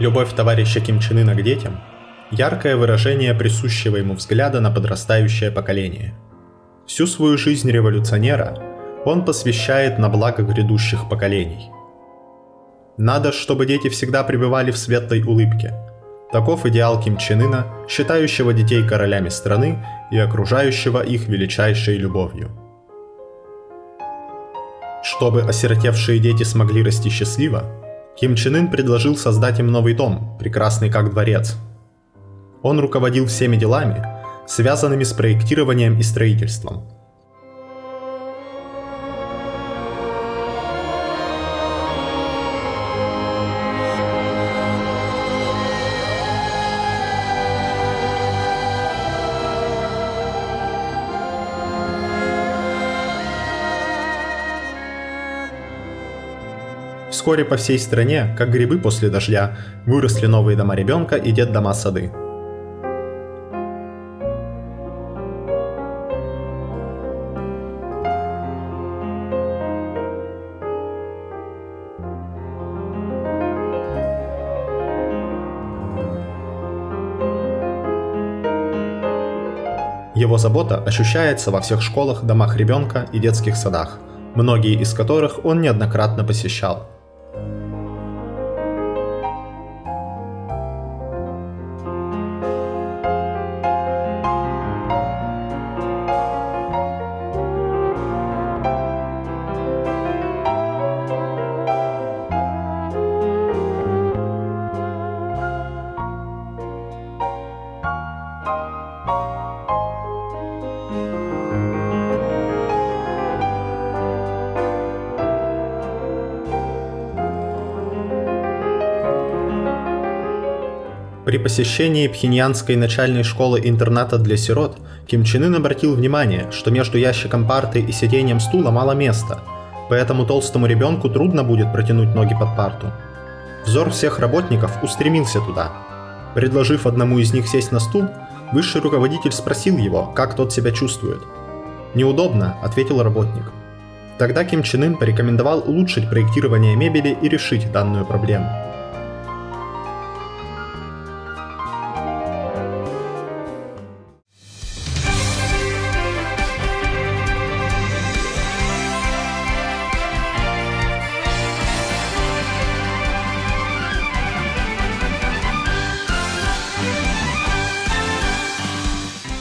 Любовь товарища Ким Чен Ына к детям – яркое выражение присущего ему взгляда на подрастающее поколение. Всю свою жизнь революционера он посвящает на благо грядущих поколений. Надо, чтобы дети всегда пребывали в светлой улыбке. Таков идеал Ким Чен Ына, считающего детей королями страны и окружающего их величайшей любовью. Чтобы осиротевшие дети смогли расти счастливо, Ким Чен Ын предложил создать им новый дом, прекрасный как дворец. Он руководил всеми делами, связанными с проектированием и строительством – Вскоре по всей стране, как грибы после дождя, выросли новые дома ребенка и детдома сады. Его забота ощущается во всех школах, домах ребенка и детских садах, многие из которых он неоднократно посещал. При посещении Пхеньянской начальной школы-интерната для сирот Ким Чен Ын обратил внимание, что между ящиком парты и сиденьем стула мало места, поэтому толстому ребенку трудно будет протянуть ноги под парту. Взор всех работников устремился туда. Предложив одному из них сесть на стул, высший руководитель спросил его, как тот себя чувствует. «Неудобно», — ответил работник. Тогда Ким Чен Ын порекомендовал улучшить проектирование мебели и решить данную проблему.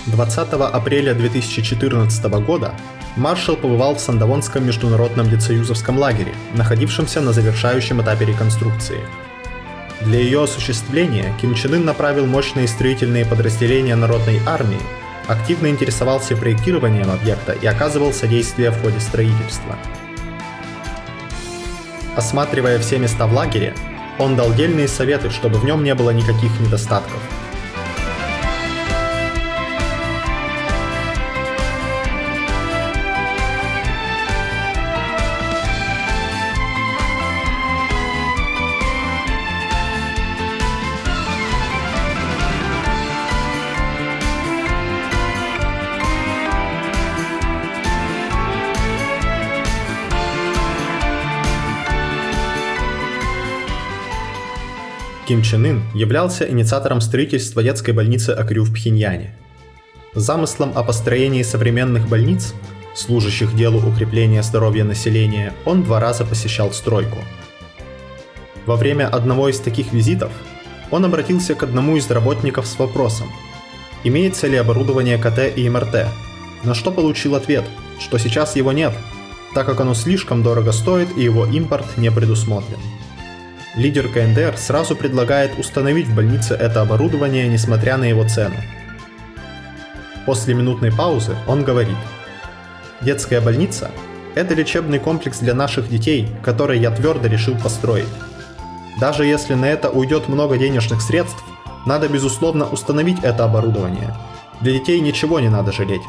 20 апреля 2014 года маршал побывал в Сандавонском международном децоюзовском лагере, находившемся на завершающем этапе реконструкции. Для ее осуществления Ким Чен Ын направил мощные строительные подразделения народной армии, активно интересовался проектированием объекта и оказывал содействие в ходе строительства. Осматривая все места в лагере, он дал дельные советы, чтобы в нем не было никаких недостатков – Ким Чен Ын являлся инициатором строительства детской больницы Акрю в Пхеньяне. Замыслом о построении современных больниц, служащих делу укрепления здоровья населения, он два раза посещал стройку. Во время одного из таких визитов он обратился к одному из работников с вопросом, имеется ли оборудование КТ и МРТ, на что получил ответ, что сейчас его нет, так как оно слишком дорого стоит и его импорт не предусмотрен. Лидер КНДР сразу предлагает установить в больнице это оборудование, несмотря на его цену. После минутной паузы он говорит, «Детская больница – это лечебный комплекс для наших детей, который я твердо решил построить. Даже если на это уйдет много денежных средств, надо безусловно установить это оборудование. Для детей ничего не надо жалеть.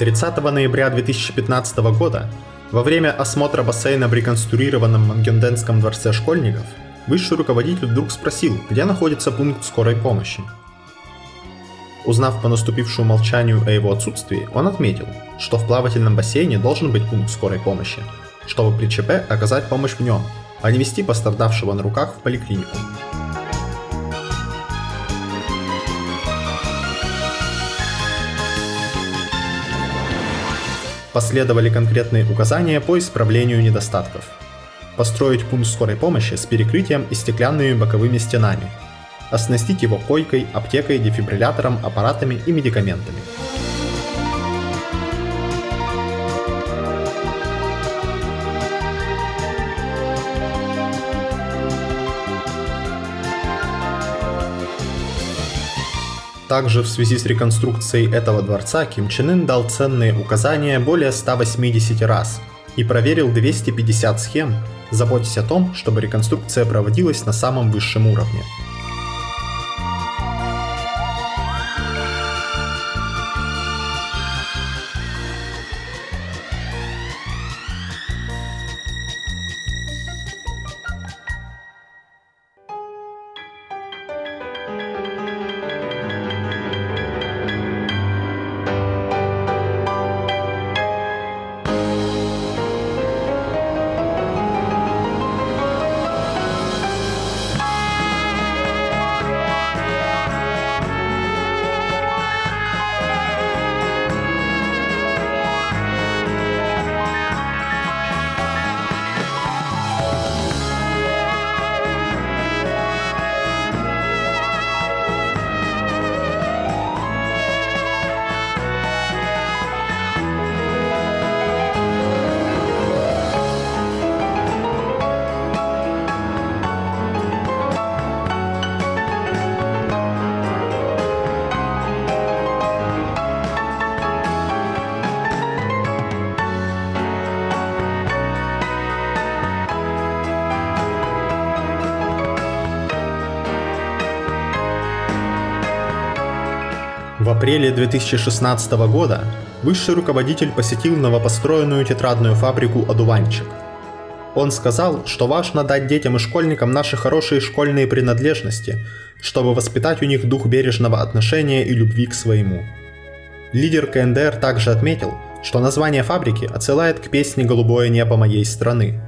30 ноября 2015 года во время осмотра бассейна в реконструированном Мангенденском дворце школьников высший руководитель вдруг спросил, где находится пункт скорой помощи. Узнав по наступившему молчанию о его отсутствии, он отметил, что в плавательном бассейне должен быть пункт скорой помощи, чтобы при ЧП оказать помощь в нем, а не вести пострадавшего на руках в поликлинику. Последовали конкретные указания по исправлению недостатков. Построить пункт скорой помощи с перекрытием и стеклянными боковыми стенами. Оснастить его койкой, аптекой, дефибриллятором, аппаратами и медикаментами. Также в связи с реконструкцией этого дворца Ким Чен Ын дал ценные указания более 180 раз и проверил 250 схем, заботясь о том, чтобы реконструкция проводилась на самом высшем уровне. Апреле 2016 года высший руководитель посетил новопостроенную тетрадную фабрику «Одуванчик». Он сказал, что важно дать детям и школьникам наши хорошие школьные принадлежности, чтобы воспитать у них дух бережного отношения и любви к своему. Лидер КНДР также отметил, что название фабрики отсылает к песне «Голубое небо моей страны»,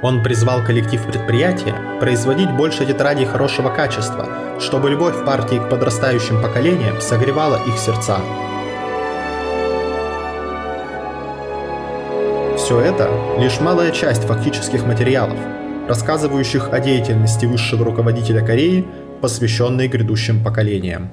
Он призвал коллектив предприятия производить больше тетрадей хорошего качества, чтобы любовь партии к подрастающим поколениям согревала их сердца. Все это лишь малая часть фактических материалов, рассказывающих о деятельности высшего руководителя Кореи, посвященной грядущим поколениям.